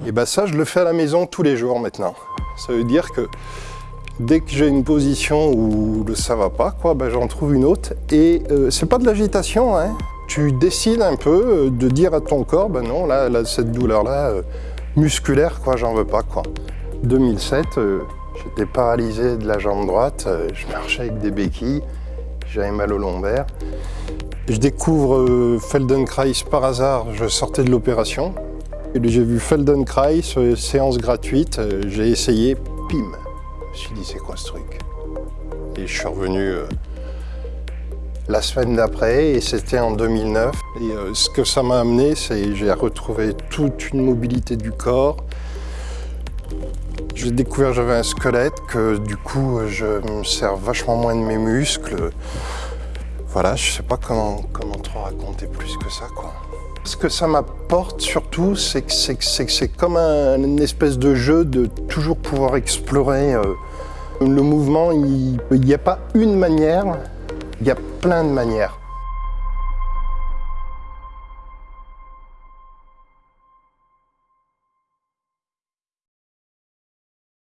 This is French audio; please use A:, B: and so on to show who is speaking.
A: ben ça, je le fais à la maison tous les jours maintenant. Ça veut dire que dès que j'ai une position où ça va pas, quoi, ben j'en trouve une autre. Et euh, c'est pas de l'agitation, hein. Tu décides un peu euh, de dire à ton corps, ben non, là, là cette douleur-là, euh, musculaire, quoi, j'en veux pas, quoi. 2007, j'étais paralysé de la jambe droite, je marchais avec des béquilles, j'avais mal au lombaire. Je découvre Feldenkrais par hasard, je sortais de l'opération. J'ai vu Feldenkrais, séance gratuite, j'ai essayé, pim. Je me suis dit, c'est quoi ce truc? Et je suis revenu euh, la semaine d'après, et c'était en 2009. Et euh, ce que ça m'a amené, c'est j'ai retrouvé toute une mobilité du corps. J'ai découvert que j'avais un squelette, que du coup, je me sers vachement moins de mes muscles. Voilà, je sais pas comment, comment trop raconter plus que ça, quoi. Ce que ça m'apporte surtout, c'est que c'est comme un, une espèce de jeu de toujours pouvoir explorer. Euh, le mouvement, il n'y a pas une manière, il y a plein de manières.